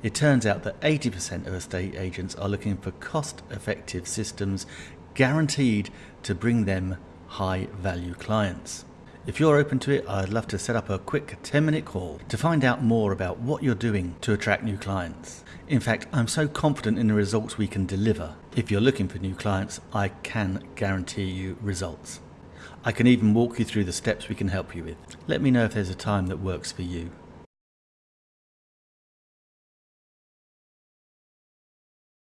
It turns out that 80% of estate agents are looking for cost effective systems guaranteed to bring them high value clients. If you're open to it, I'd love to set up a quick 10 minute call to find out more about what you're doing to attract new clients. In fact, I'm so confident in the results we can deliver. If you're looking for new clients, I can guarantee you results. I can even walk you through the steps we can help you with. Let me know if there's a time that works for you.